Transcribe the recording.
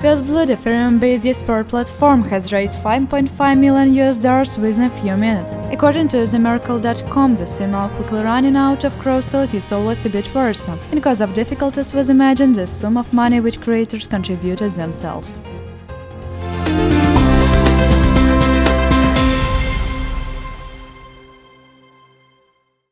First the Ethereum-based esport platform, has raised 5.5 million US dollars within a few minutes. According to TheMerkle.com, the sim quickly running out of crowdsource is always a bit worrisome, and because of difficulties with Imagine the sum of money which creators contributed themselves.